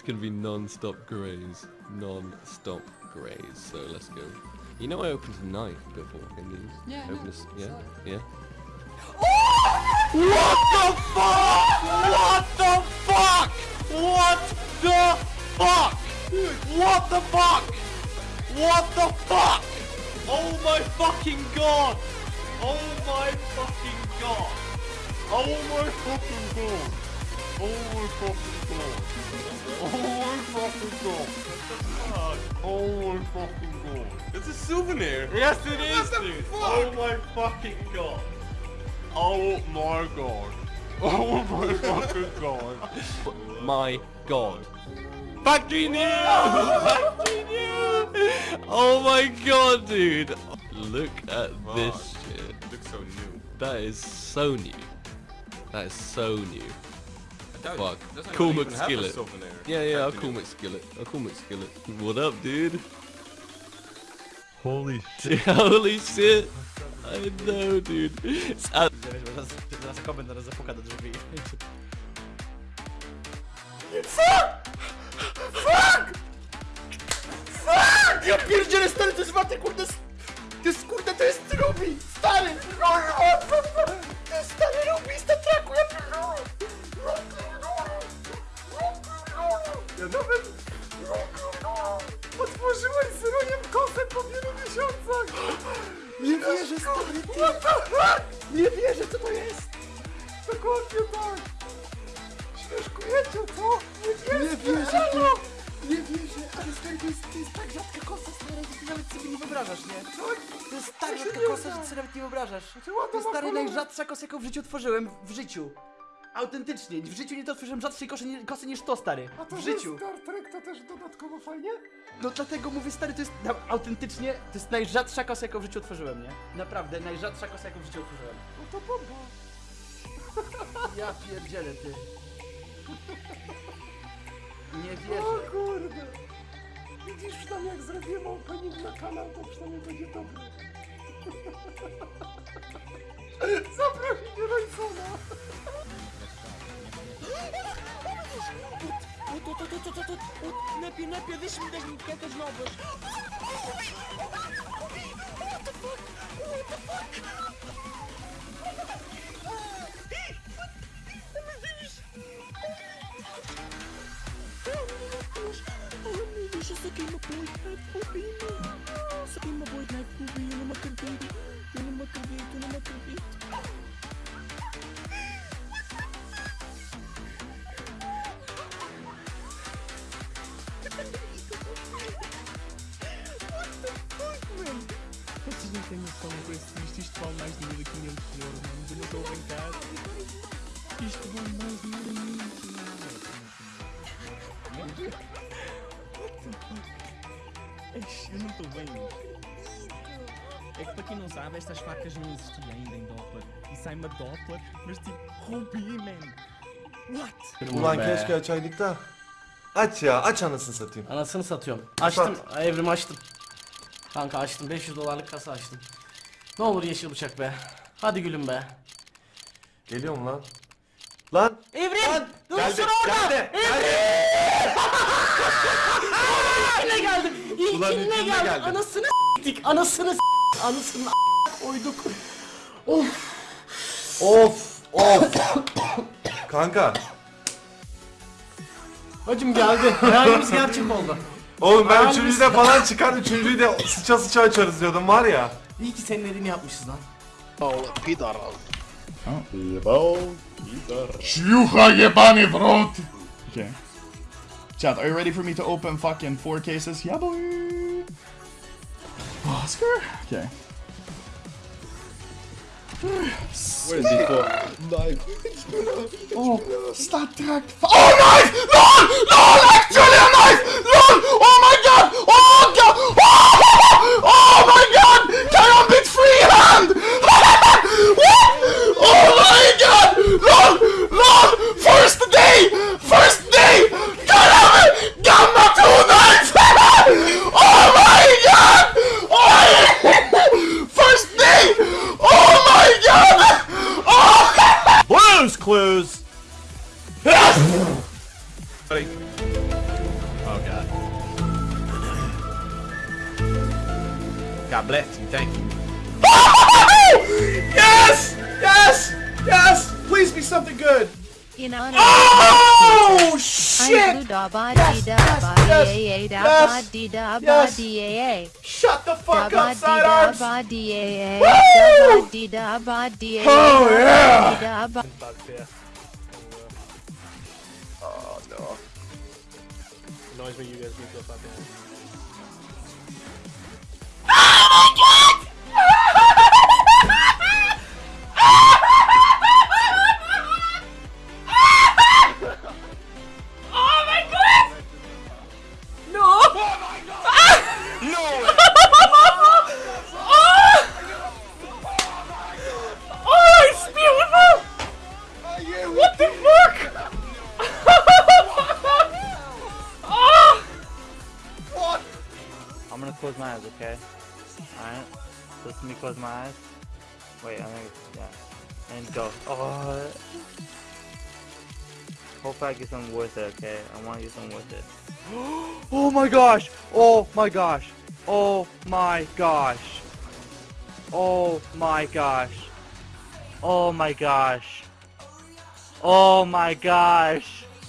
It's gonna be non-stop graze. Non-stop graze. So let's go. You know I opened a knife before, can you? Yeah, Open know. a s- yeah? Yeah? What the fuck? What the fuck? What the fuck? What the fuck? What the fuck? Oh my fucking god! Oh my fucking god! Oh my fucking god! Oh my fucking god! Oh my fucking god! Oh my fucking god! It's a souvenir. Yes, it is, the dude. fuck? Oh my fucking god. Oh my god. Oh my fucking god. My god. Factory new! Factory new! Oh my god, dude. Look at this shit. Looks so new. That is so new. That is so new. I Fuck. Cool even have a McSkillet. Yeah, yeah, I'll Factory call new. McSkillet. I'll call McSkillet. What up, dude? Holy shit. Holy shit. I know, dude. It's at Zaraz, zaraz komend zaraz zapuka do drzwi. Ja pierdzielę, stary, to jest warte, kurde, Nie wierzę, stary, ty. Nie wierzę, co to jest. Dokładnie tak. Śmieszkujecie, co? Nie wierzę, nie wierzę, nie wierzę, ale stary, to jest, to jest tak rzadka kosa, stary, że ty nawet sobie nie wyobrażasz, nie? To jest tak rzadka kosa, że ty sobie nawet nie wyobrażasz. To jest stary najrzadsza kosa, jaką w życiu otworzyłem, w życiu. Autentycznie, w życiu nie to otworzyłem rzadszej kosy, nie, kosy niż to, stary. w życiu. Star Trek to też dodatkowo fajnie? No dlatego mówię, stary, to jest na, autentycznie, to jest najrzadsza kosa, jaką w życiu otworzyłem, nie? Naprawdę, najrzadsza kosa, jaką w życiu otworzyłem. No to bomba. Ja pierdzielę, ty. Nie O wierzę. kurde. Widzisz, przynajmniej jak zrobimy opening na kanał, to przynajmniej będzie dobry. Zaprosić Roysona. От, Napia, Napia, deixa-me das peças novas! What the fuck? What the fuck? Oh meu Deus, eu saquei uma boina, bobina! Saquei uma boina! Têm noção com esse isto, isto vale mais de 1500 euros, mano. Eu não estou a brincar. Isto vale mais de 1500 euros. What the fuck? Eish, Eu não estou bem. É que para quem não sabe, estas facas não existiam ainda em Doppler. E sai-me a Doppler, mas tipo, Ruby, man. What? Ulan keşke açaydık da. Aç ya aç anasını satayım. Anasını satıyorum. Açtım. Evrim açtım. Kanka açtım. 500 dolarlık kasa açtım. Ne olur yeşil bıçak be. Hadi gülüm be. Geliyor mu lan? Lan! Evrim! Dur Geldi, şunu orada! geldi, geldi. Ulan İlkine ilkine geldi. geldi. Anasını s**tik. Anasını s**tik. Anasını a- koyduk. Of. Of! Of! Kanka. Hacım geldi. Hayalimiz gerçek oldu. Oğlum ben Hangisi? üçüncüde falan çıkar, üçüncüyü de sıça sıça açarız diyordum var ya. İyi ki senin elini yapmışız lan. Paolo Pidar aldı. Paolo Pidar. Şuyuha yebani brot. Okay. Chat, are you ready for me to open fucking four cases? Yeah boy. Oscar? Okay. What is he for? Knife. oh, stop that. Oh, knife! No! No! Actually, a knife! God bless you, thank you. Yes! Yes! Yes! Please be something good. In honor Oh of shit! da ba Yes, dee da yes, ba yes, dee a da yes, ba dee da ba yes. dee a Shut the da fuck ba up, dee sidearms! da ba dee a Woo! da ba dee da ba dee a Oh, da yeah. ba dee da ba Oh no. Annoys me you guys beat up. What the fuck? What? Oh! I'm gonna close my eyes, okay? Alright? To me close my eyes. Wait, I'm gonna, yeah. And go. Oh. Hopefully I get something worth it, okay? I wanna get something worth it. oh my gosh! Oh my gosh! Oh my gosh! Oh my gosh! Oh my gosh! Oh my gosh!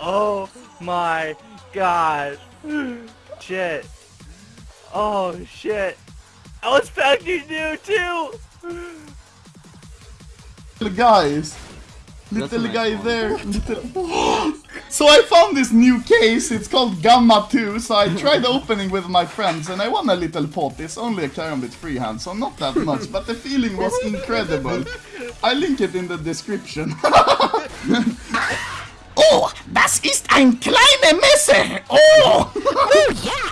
oh my gosh! Shit! Oh shit! I was expecting you too! Little guys. Little a nice guy one. there. Little... so I found this new case, it's called Gamma 2, so I tried opening with my friends and I won a little pot. It's only a Karambit freehand, so not that much, but the feeling was incredible. I link it in the description. oh, das ist ein kleiner Messer! Oh! oh ja, ein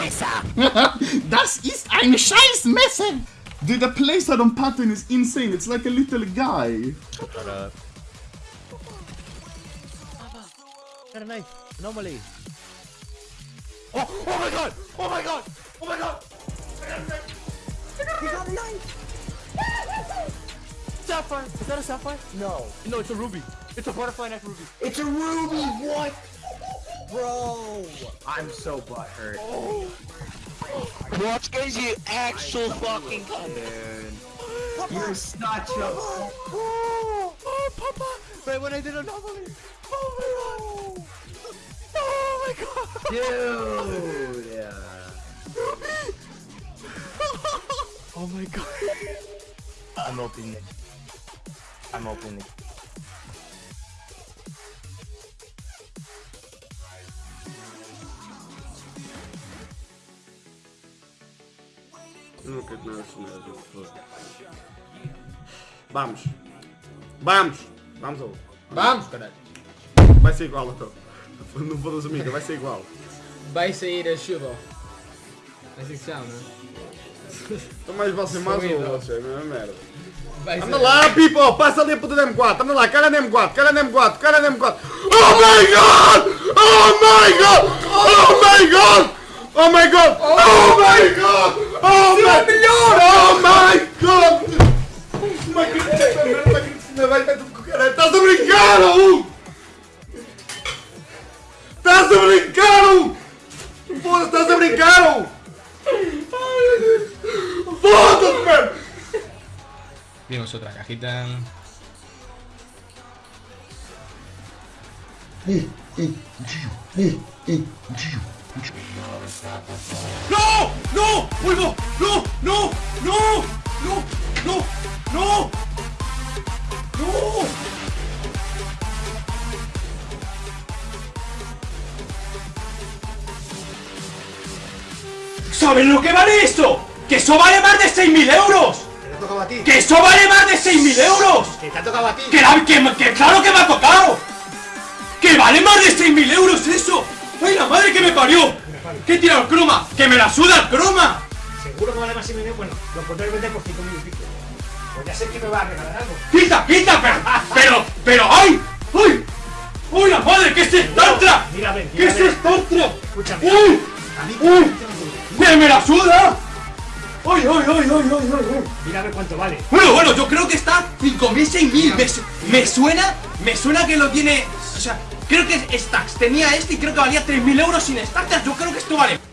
Scheißmesser! das ist ein Scheißmesser! Dude, the playstyle on pattern is insane. It's like a little guy. Got a knife. Anomaly. Oh, oh my god! Oh my god! Oh my god! He got a knife. Sapphire. Is that a sapphire? No. No, it's a ruby. It's a butterfly knife ruby. It's a ruby, what? Bro! I'm so butthurt. What is you actual fucking You're such a... Oh, oh, Papa! Right when I did anomaly. Oh my god. Oh my god. Dude! Yeah. Oh my god. I'm opening it. I'm opening it. At mercenário. Vamos. Vamos. Vamos, ô. Vamos, caralho. Vai ser igual, então. Não vou das amigas, vai ser igual. Vai sair a chuva. É que se chama, não é? Então mais você mais Sou ou você, mesma merda. Vai Anda lá, people! Passa ali a puta da M4, anda lá, cara na M4, cara na M4, cara na M4. Oh my god! Oh my god! Oh my god! Oh my god! Oh, oh my oh oh god! Oh my god! Oh my god! Macrite, Macrite, me. Estás a! Uh. Estás! Foda-se, estás! Foda-se! Vimos otra cajita. Uh, uh, uh, uh, uh. No! No! Vuelvo! No! No! No! No! No! No! No! ¿Saben lo que vale esto? ¡Que eso vale más de 6.000 euros! A ti. ¡Que eso vale más de 6.000 euros! Que te ha tocado a ti. ¡Que, la- que, que claro que me ha tocado! ¡Que vale más de 6.000 euros eso! ¡Ay, la madre que me parió! ¿Qué tira el croma? ¡Que me la suda el croma! Seguro que vale más y medio. Bueno, lo podré vender por 5.000 y pico. Ya sé que me va a regalar algo. ¡Quita, quita! Pero, pero, pero, ¡ay! ¡Ay! ¡Uy, la madre! ¿Qué es esta otra? Mira, ven, ¿Qué es ven. esta otra? Escúchame. ¡Uy! A mí ¡Uy! ¡Que me la suda! ¡Ay, ay, ay, ay, ay, ay! Mira a ver cuánto vale. Bueno, bueno, yo creo que está 5.000, 6.000. Me, me suena, me suena que lo tiene. O sea, Creo que es stacks. Tenía este y creo que valía 3.000 euros sin stacks. Yo creo que esto vale.